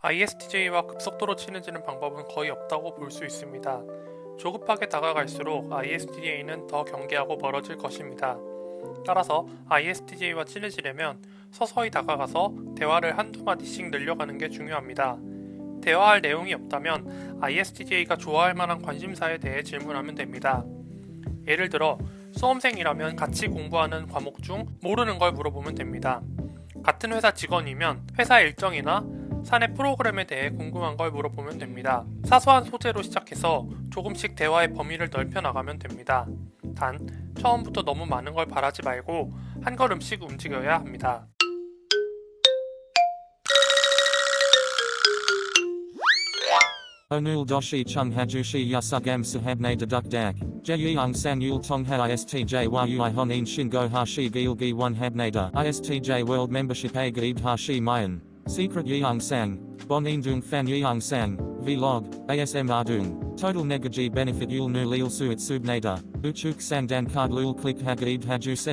ISTJ와 급속도로 친해지는 방법은 거의 없다고 볼 수 있습니다. 조급하게 다가갈수록 ISTJ는 더 경계하고 멀어질 것입니다. 따라서 ISTJ와 친해지려면 서서히 다가가서 대화를 한두 마디씩 늘려가는 게 중요합니다. 대화할 내용이 없다면 ISTJ가 좋아할 만한 관심사에 대해 질문하면 됩니다. 예를 들어 수험생이라면 같이 공부하는 과목 중 모르는 걸 물어보면 됩니다. 같은 회사 직원이면 회사 일정이나 사내 프로그램에 대해 궁금한 걸 물어보면 됩니다. 사소한 소재로 시작해서 조금씩 대화의 범위를 넓혀 나가면 됩니다. 단, 처음부터 너무 많은 걸 바라지 말고 한 걸음씩 움직여야 합니다. Onul doshi chung hajushi yasugam sahabne deduk dak. Jeyung san yul tong ha istj a gaib hashi mayan. Secret yeung sang. Bon dung fan yeung sang. Vlog. ASM ardung. Total negaji benefit yul nu lil suit subnada. Uchuk sang dan card lul click hagaib haju se.